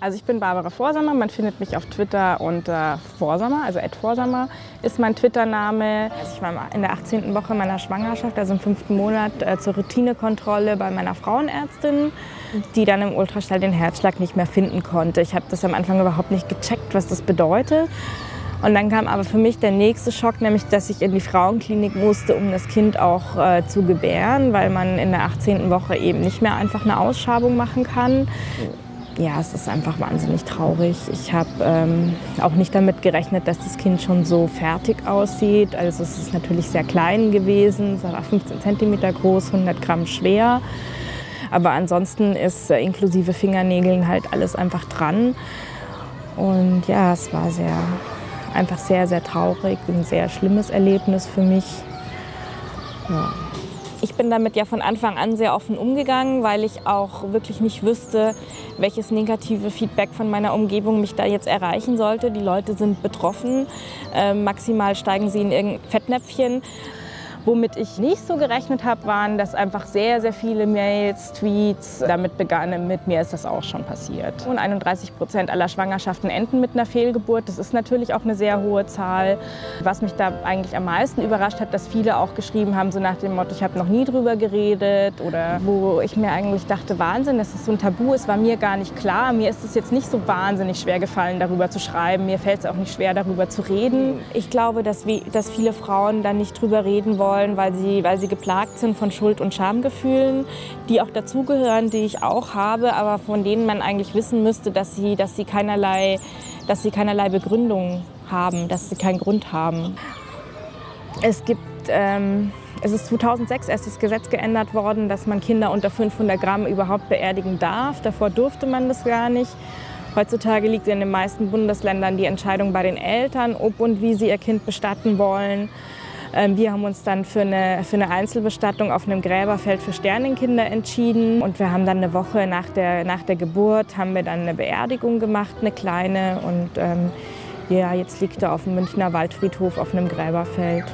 Also ich bin Barbara Vorsammer, man findet mich auf Twitter unter Vorsammer, also Ed Vorsammer ist mein Twitter-Name. Also ich war in der 18. Woche meiner Schwangerschaft, also im fünften Monat, äh, zur Routinekontrolle bei meiner Frauenärztin, die dann im Ultraschall den Herzschlag nicht mehr finden konnte. Ich habe das am Anfang überhaupt nicht gecheckt, was das bedeutet. Und dann kam aber für mich der nächste Schock, nämlich dass ich in die Frauenklinik musste, um das Kind auch äh, zu gebären, weil man in der 18. Woche eben nicht mehr einfach eine Ausschabung machen kann ja, es ist einfach wahnsinnig traurig. Ich habe ähm, auch nicht damit gerechnet, dass das Kind schon so fertig aussieht. Also es ist natürlich sehr klein gewesen, es war 15 cm groß, 100 Gramm schwer. Aber ansonsten ist äh, inklusive Fingernägeln halt alles einfach dran. Und ja, es war sehr, einfach sehr, sehr traurig, ein sehr schlimmes Erlebnis für mich. Ja. Ich bin damit ja von Anfang an sehr offen umgegangen, weil ich auch wirklich nicht wüsste, welches negative Feedback von meiner Umgebung mich da jetzt erreichen sollte. Die Leute sind betroffen, äh, maximal steigen sie in irgendein Fettnäpfchen. Womit ich nicht so gerechnet habe, waren, dass einfach sehr, sehr viele Mails, Tweets damit begannen, mit mir ist das auch schon passiert. Und 31 Prozent aller Schwangerschaften enden mit einer Fehlgeburt. Das ist natürlich auch eine sehr hohe Zahl. Was mich da eigentlich am meisten überrascht hat, dass viele auch geschrieben haben, so nach dem Motto, ich habe noch nie drüber geredet. Oder wo ich mir eigentlich dachte, Wahnsinn, dass das so ein Tabu ist, war mir gar nicht klar. Mir ist es jetzt nicht so wahnsinnig schwer gefallen, darüber zu schreiben. Mir fällt es auch nicht schwer, darüber zu reden. Ich glaube, dass, dass viele Frauen da nicht drüber reden wollen wollen, weil sie, weil sie geplagt sind von Schuld- und Schamgefühlen, die auch dazugehören, die ich auch habe, aber von denen man eigentlich wissen müsste, dass sie, dass sie, keinerlei, dass sie keinerlei Begründung haben, dass sie keinen Grund haben. Es gibt... Ähm, es ist 2006 erst das Gesetz geändert worden, dass man Kinder unter 500 Gramm überhaupt beerdigen darf. Davor durfte man das gar nicht. Heutzutage liegt in den meisten Bundesländern die Entscheidung bei den Eltern, ob und wie sie ihr Kind bestatten wollen. Ähm, wir haben uns dann für eine, für eine Einzelbestattung auf einem Gräberfeld für Sternenkinder entschieden. Und wir haben dann eine Woche nach der, nach der Geburt haben wir dann eine Beerdigung gemacht, eine kleine. Und ähm, ja, jetzt liegt er auf dem Münchner Waldfriedhof auf einem Gräberfeld.